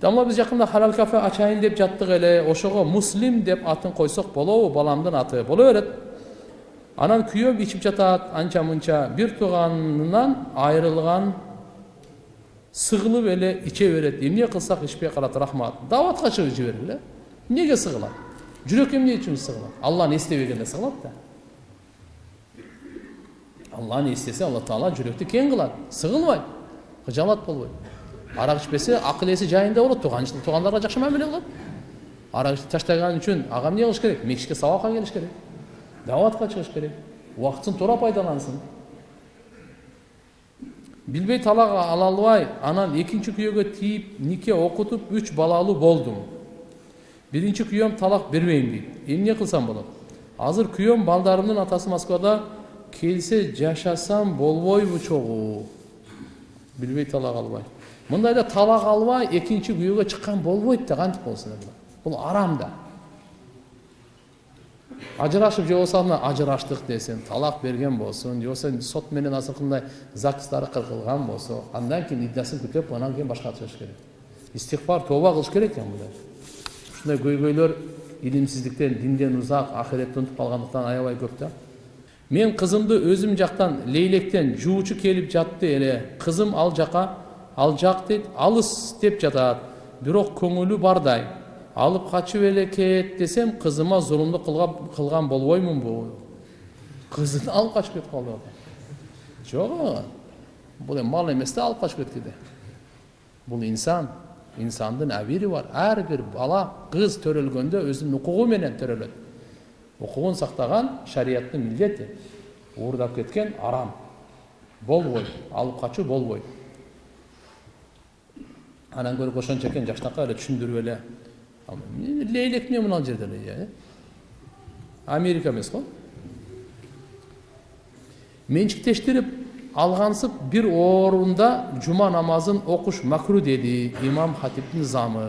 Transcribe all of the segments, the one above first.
дамла биз жакында халал кафе ачайын деп жаттык эле ошого муслим деп атын койсок болобу баламдын аты боло берет анан күйөөм ичип жатат анча мынча бир тууганынан айрылган сыгылып эле иче берет эмне кылсак ичпей калат рахмат дааватка чыгып иче бергиле эмнеге сыгылат жүрөк эмне үчүн сыгылат алланы эстебегенде сыгылат да алланы эстесе алла таала жүрөктү кең кылат сыгылбайт кыжаалат болбойт арак ичпесе акыл эси жайында болот туугандарга жакшы мамиле кылат арак ичип таштаган үчүн ага эмне кылыш керек мечитке сабакка келиш керек дааватка чыгыш керек убактысын туура пайдалансын билбей талак ала албай анан экинчи күйөөгө тийип нике окутуп үч балалуу болдум биринчи күйөөм талак бербейм дейт эмне кылсам болот азыр күйөөм балдарымдын атасы москвада келсе жашасам болбойбу чогуу билбей талак албай мындайда талак албай экинчи күйөөгө чыккан болбойт да кантип болсун бул арам да. Ажырашып же болбосо мына ажыраштык десин талак берген болсун же болбосо сот менен азыркындай загстары кыркылган болсо андан кийин иддасын күтүп анан кийин башка чыгыш керек. Истигфар тооба кылыш керек экен мындай ушундай көйгөйлөр илимсиздиктен динден узак ахиретти унутуп калгандыктан аябай көп да мен кызымды өзүм жактан лейлектен жуучу келип жатты эле кызым ал жака ал жак дейт алыс деп жатат бирок көңүлү бардай. Алып качып эле кет десем кызыма зулумдук кылган болбоймунбу кызын алып качып кетип калды жок бул эми мал эмес да алып качып кеткенде бул инсан инсандын абири бар. Ар бир бала кыз төрөлгөндө өзүнүн укугу менен төрөлөт укугун сактаган шарияттын милдети уурдап кеткен арам. Болбойт алып качуу болбойт анан көрө ошончо экен жакшынакай эле түшүндүрүп эле лейлек эмне мына жерде эле америка эмес го менчиктештирип алгансып бир орунда жума намазын окуш макру деди имам хатиптин замы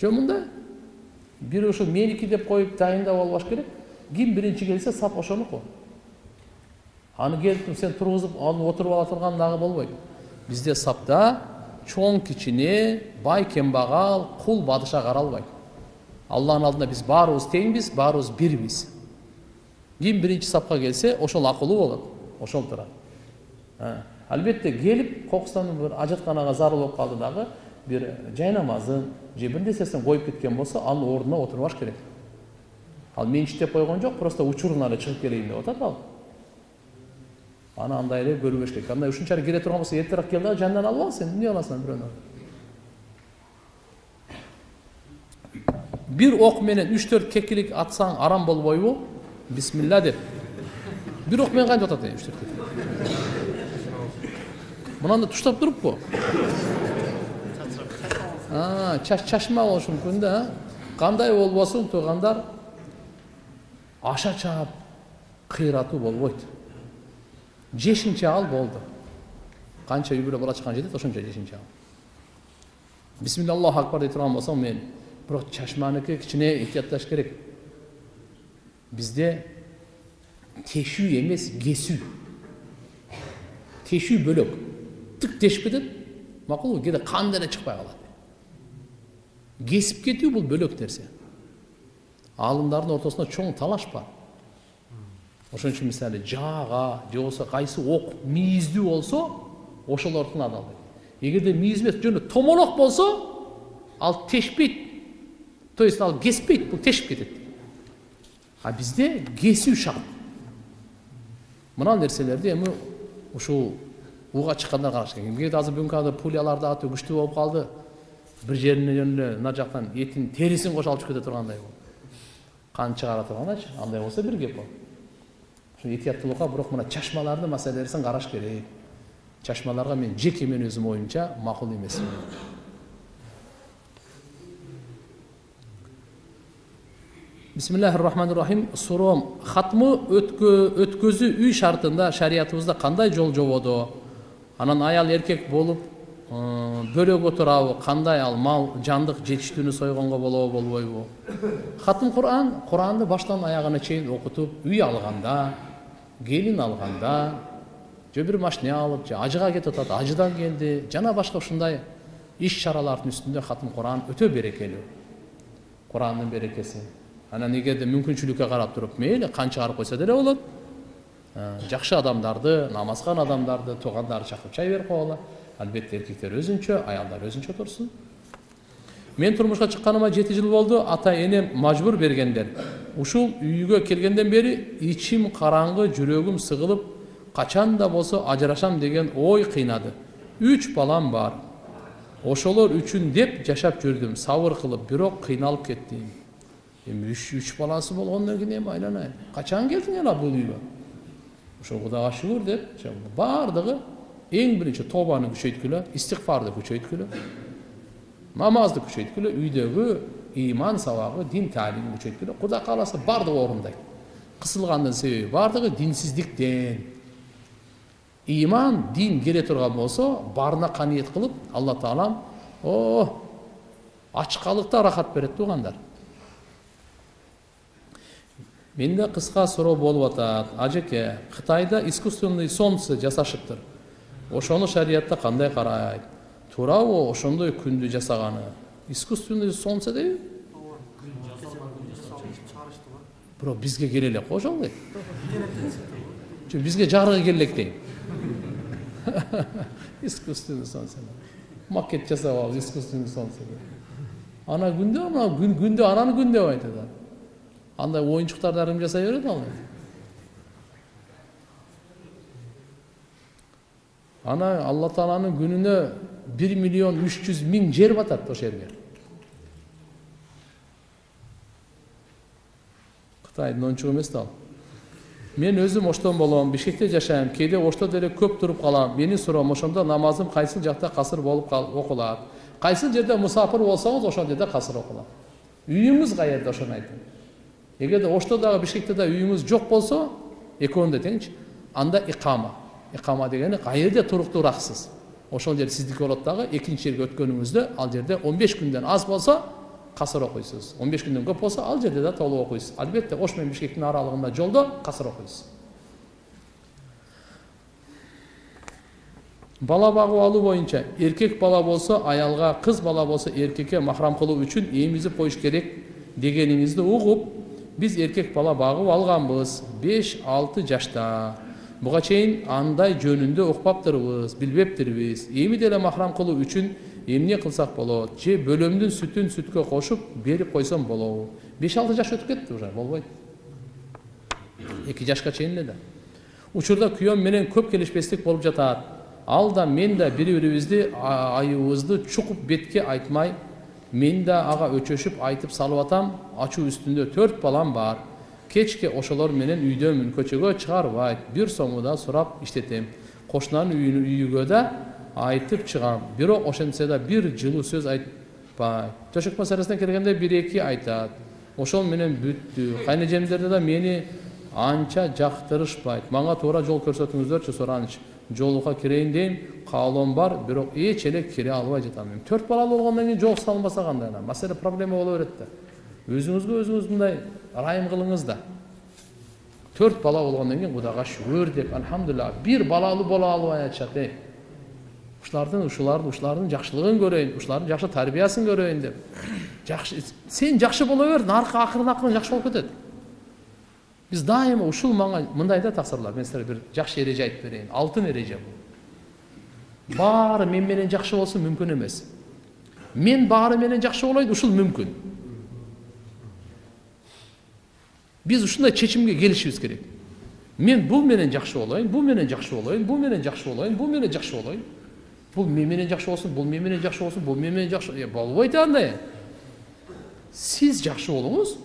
жок мындай бир ошо меники деп коюп дайындап албаш керек ким биринчи келсе сап ошонуку аны келип сен тургузуп алып отуруп ала турган дагы болбойт бизде сапта чоң кичине бай кембагал кул бадыша каралбайт алланын алдында биз баарыбыз теңбиз баарыбыз бирбиз ким биринчи сапка келсе ошол акылуу болот ошол турат албетте келип кокустан бир ажатканага зарыл болуп калды дагы бир жай намазын же бир нерсесин коюп кеткен болсо анын ордуна отурбаш керек ал менчиктеп койгон жок просто учурунан эле чыгып келейин деп атат ал аны андай эле көрбөш керек андай ушунчалык кире турган болсо эртерээк кел дагы жанынан алып ал сен эмне кыласың бирөөнү бир ок менен үч төрт кекилик атсаң арам болбойбу бисмилля деп бир ок менен кантип атат үч төрт мынандай туштап туруппу чачма болушу мүмкүн да кандай болбосун туугандар аша чаап кыйратуу болбойт жешинче ал болду канча үй бүлө бала чакан жетет ошончо жешинче ал бисмилля аллаху акбар дей турган болсоң мен бирок чачманыкы кичине этиятташ керек бизде тешүү эмес кесүү тешүү бөлөк тык тешип кетет макулбу кээде кан деле чыкпай калат кесип кетүү бул бөлөк нерсе аалымдардын ортосунда чоң талаш бар ошон үчүн мисалы жаага же болбосо кайсы ок мийиздүү болсо ошолордун адалбайт эгерде мийиз эмес жөн эле томолок болсо ал тешпейт. То есть ал кеспейт бул тешип кетет. А бизде кесүү шарт. Мына нерселерди эми ушул ууга чыккандар караш керек кээде азыр бүгүнкү күндө пулялар да аты күчтүү болуп калды. Бир жерине эле мына жактан этин терисин кошо алып чыгып кете тургандай кан чыгара тургандайчы андай болсо бир кеп ал этияттуулукка бирок мына чачмалардын маселесин караш керек чачмаларга мен жеке мен өзүмдүн оюмча макул эмес бисмиллахи рахмани рахим суроо хатмы өткөзүү үй шартында шариятыбызда кандай жол жободо анан аял эркек болуп бөлөк отурабы кандай ал мал жандык жетиштүүнү сойгонго болобу болбойбу хатым куран куранды баштан аягына чейин окутуп үй алганда келин алганда же бир машина алып же ажыга кетип атат ажыдан келди жана башка ушундай иш чаралардын үстүндө хатым куран өтө берекелүү курандын берекеси анан эгерде мүмкүнчүлүккө карап туруп мейли кан чыгарып койсо деле болот жакшы адамдарды намазган адамдарды туугандарды чакырып чай берип койгула албетте эркектер өзүнчө аялдар өзүнчө турсун мен турмушка чыкканыма жети жыл болду ата энем мажбур бергендер ушул үйгө келгенден бери ичим караңгы жүрөгүм сыгылып качан да болсо ажырашам деген ой кыйнады үч балам бар ошолор үчүн деп жашап жүрдүм сабыр кылып бирок кыйналып кеттим эми үч үч баласы болгондон кийин эми айланайын качан келдиң ала бул үйгө ошо кудайга шүгүр деп баардыгы эң биринчи тобаны күчөйткүлө истигфарды күчөйткүлө намазды күчөйткүлө үйдөгү ыйман сабагы дин таалимин күчөйткүлө кудай кааласа баардыгы орундайт кысылгандын себеби баардыгы динсиздиктен ыйман дин келе турган болсо баарына каниет кылып алла таалам о ачкалыкта рахат берет туугандар менде кыска суроо болуп атат ажеке кытайда искусственный солнце жасашыптыр ошону шариятта кандай карайт туурабы ошондой күндү жасаганы искусственный солнце дейби бирок бизге келе элек го ошол жок бизге жарыгы келе элек дейм искусственный солнце макет жасап алып искусственный солнце ана күндө ана күндө ананы күн деп айтат андай оюнчуктарды ар ким жасай берет ал ана алла тааланын күнүнө бир миллион үч жүз миң жер батат ошол жерге кытайдын оюнчугу эмес да ал мен өзүм оштон болом бишкекте жашайм кээде ошто деле көп туруп калам менин суроом ошондо намазым кайсыл жакта касыр болуп окулат кайсыл жерде мусапыр болсоңуз ошол жерде касыр окулат үйүңүз каерде ошону айтыңыз эгерде ошто дагы бишкекте да үйүңүз жок болсо экөөндө теңчи анда икама икама дегени каерде туруктуураксыз ошол жер сиздики болот дагы экинчи жерге өткөнүңүздө ал жерде он беш күндөн аз болсо касыр окуйсуз он беш күндөн көп болсо ал жерде да толук окуйсуз албетте ош менен бишкектин аралыгында жолдо касыр окуйсуз бала багып алуу боюнча эркек бала болсо аялга кыз бала болсо эркекке махрам кылуу үчүн эмизип коюш керек дегениңизди угуп биз эркек бала багып алганбыз беш алты жашта буга чейин андай жөнүндө укпаптырбыз билбептирбиз. Эми деле махрам кылуу үчүн эмне кылсак болот? Же бөлөмдүн сүтүн сүткө кошуп берип койсом болобу? Беш алты жаш өтүп кетти уже болбойт. Эки жашка чейин эле да. Учурда күйөөм менен көп келишпестик болуп жатат. Ал да мен да бири бирибизди айыбыбызды чукуп бетке айтмай мен да ага өчөшүп айтып салып атам ачуу үстүндө төрт балам бар. Кечке ошолор менен үйдөмүн көчөгө чыгарбайт бир сомду да сурап иштетем кошунанын үйүгө да айтып чыгам бирок ошентсе да бир жылуу сөз айтпайт төшөк маселесине келгенде бир эки айтат ошол менен бүттү кайнэжемдер да мени анча жактырышпайт мага туура жол көрсөтүңүздөрчү суранычы жолугка кирейин дейм каалоом бар бирок эч эле кире албай жатам төрт балалуу болгондон кийин жол салынбаса кандай маселе проблема боло берет да өзүңүзгө өзүңүз мындай ырайым кылыңыз да. Төрт бала болгондон кийин кудайга шүгүр деп альхамдулилля бир балалуу боло албай атышат эй ушулардын ушулардын ушулардын жакшылыгын көрөйүн ушулардын жакшы тарбиясын көрөйүн деп. Жакшы сен жакшы боло бер наркы акырын акырын жакшы болуп кетет биз дайыма ушул мага мындай да тапсырмалар мен силерге бир жакшы эреже айтып берейин алтын эреже бул баары мен менен жакшы болсун мүмкүн эмес мен баары менен жакшы болоюн ушул мүмкүн биз ушундай чечимге келишибиз керек мен бул менен жакшы болоюн бул менен жакшы болоюн бул менен жакшы болоюн бул менен жакшы болоюн бул мен менен жакшы болсун бул мен менен жакшы болсун бул мен менен жакшы болбойт андай сиз жакшы болуңуз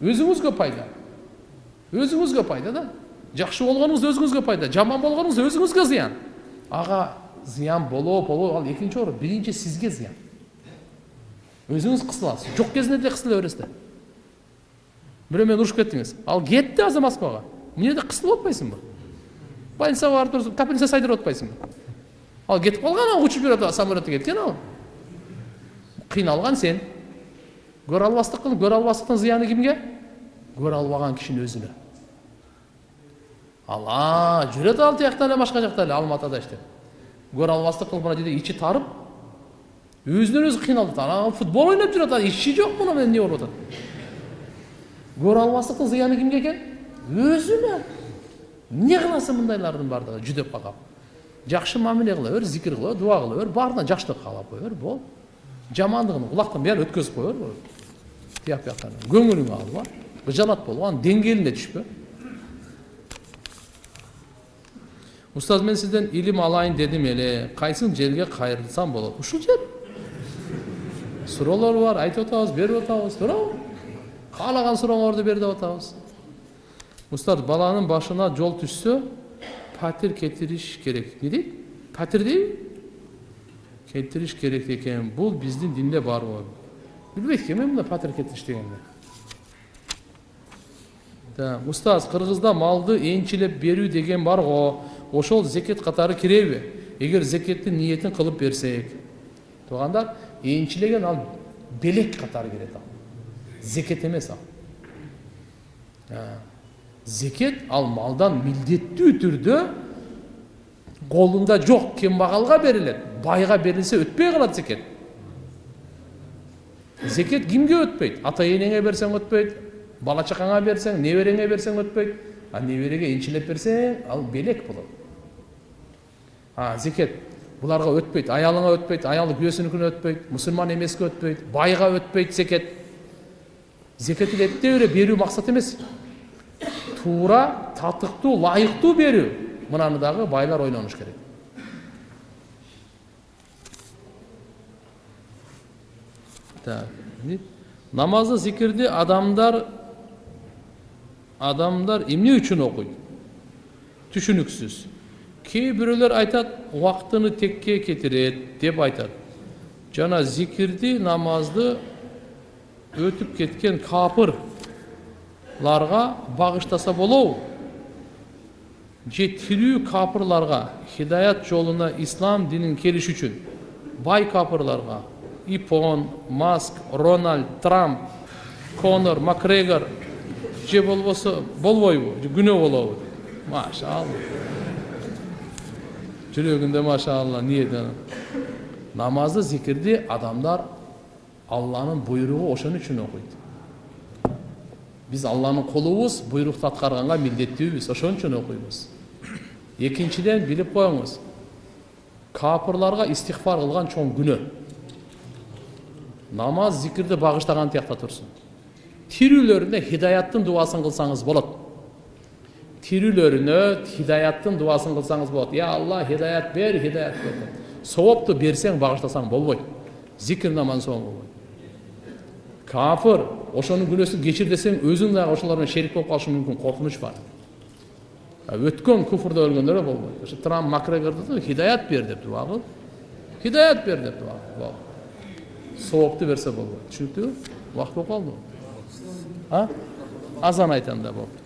өзүңүзгө пайда өзүңүзгө пайда да жакшы болгонуңуз өзүңүзгө пайда жаман болгонуңуз өзүңүзгө зыян ага зыян болобу болбойбу ал экинчи орун биринчи сизге зыян өзүңүз кысыласыз жок кезинде деле кысыла бересиз да бирөө менен урушуп кеттиңиз ал кетти азыр москвага эмне жерде кысылып атпайсыңбы больницага барып туруп капельница сайдырып атпайсыңбы ал кетип калган ал учуп жүрөт самолетто кеткен ал. Кыйналган сен. Көрө албастык кылып көрө албастыктын зыяны кимге көрө албаган кишинин өзүнө ала жүрөт ал тиякта эле башка жакта эле алматыда иштеп көре албастык кылып мына жерде ичи тарып өзүнөн өзү кыйналып атат футбол ойноп жүрүп атат ичи жок муну менен эмне болуп көрө албастыктын зыяны кимге экен өзүнө эмне кыласың мындайлардын баардыгы жүдөп калган жакшы мамиле кыла бер зикир кыла бер дуба кыла бер баарына жакшылык каалап кое бер болду жамандыгын кулактан баары өткөзүп кое бер тияк бияктан көңүлүңө алба кыжалат болбо анын деңгээлине түшпө устаз мен сизден илим алайын дедим эле кайсы жерге кайрылсам болот ушул жер. Суроолор бар айтып атабыз берип атабыз туурабы каалаган сурооңорду бер деп атабыз устаз баланын башына жол түшсө пәтер кетириш керек. Не дейт пәтер дейби кетириш керек экен бул биздин динде барбы билбейт экенмин мындай пәтер кетириш дегенди устаз кыргызда малды энчилеп берүү деген бар го ошол зекет катары киреби эгер зекеттин ниетин кылып берсек. Туугандар энчилеген ал белек катары кирет ал. Зекет эмес ал зекет ал малдан милдеттүү түрдө колунда жок кембагалга берилет байга берилсе өтпөй калат зекет зекет кимге өтпөйт ата энеңе берсең өтпөйт бала чакаңа берсең небереңе берсең өтпөйт а небереге энчилеп берсең ал белек болот а зекет буларга өтпөйт аялыңа өтпөйт аялы күйөөсүнүкүнө өтпөйт мусулман эмеске өтпөйт байга өтпөйт зекет зекетти эптеп эле берүү максат эмес туура татыктуу ылайыктуу берүү мынаны дагы байлар ойлонуш керек так намазды адамдар адамдар эмне үчүн окуйт түшүнүксүз кээ бирөөлөр айтат убактыны текке кетирет деп айтат жана зикирди намазды өтүп кеткен капыр ларга багыштаса болобу же тирүү капырларга хидаят жолуна ислам динин келиш үчүн бай капырларга ипон маск рональд трамп конор макгрегор же болбосо болбойбу күнөө болобу. Машалла. Жүрөгүндө машалла ниети намазды зикирди адамдар алланын буйругу ошон үчүн окуйт биз алланын кулубуз буйрукту аткарганга милдеттүүбүз ошон үчүн окуйбуз экинчиден билип коюңуз капырларга истихфар кылган чоң күнөө намаз зикирди багыштаган тиякта турсун тирүүлөрүнө хидаяттын дубасын кылсаңыз болот тирүүлөрүнө хидаяттын дубасын кылсаңыз болот я алла хидаят бер хидаят бер соопту берсең багыштасаң болбойт зикир намаздан соң болбойт кафыр ошонун күнөөсүн кечир десең өзүң дагы ошолор менен шерик болуп калышың мүмкүн коркунуч бар өткөн куфурда өлгөндөр болбойт ошо трамп макгрегорду хидаят бер деп дуба кыл хидаят бер деп дуба кыл соопту берсе болбойт түшүнүктүүбү убакыт болуп калдыбы а азан айтам да болду